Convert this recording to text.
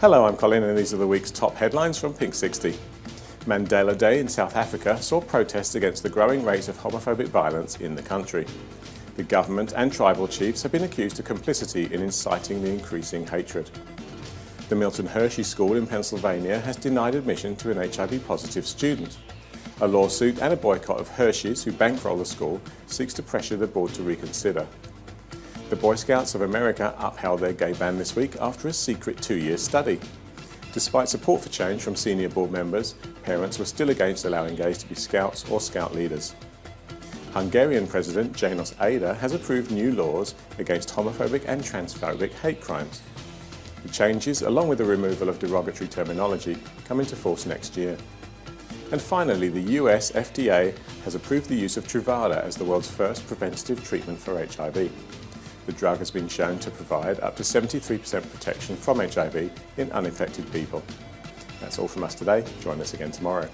Hello, I'm Colin and these are the week's top headlines from Pink 60. Mandela Day in South Africa saw protests against the growing rate of homophobic violence in the country. The government and tribal chiefs have been accused of complicity in inciting the increasing hatred. The Milton Hershey School in Pennsylvania has denied admission to an HIV-positive student. A lawsuit and a boycott of Hershey's, who bankroll the school, seeks to pressure the board to reconsider. The Boy Scouts of America upheld their gay ban this week after a secret two-year study. Despite support for change from senior board members, parents were still against allowing gays to be scouts or scout leaders. Hungarian President Janos Ader has approved new laws against homophobic and transphobic hate crimes. The changes, along with the removal of derogatory terminology, come into force next year. And finally, the US FDA has approved the use of Truvada as the world's first preventative treatment for HIV. The drug has been shown to provide up to 73% protection from HIV in uninfected people. That's all from us today. Join us again tomorrow.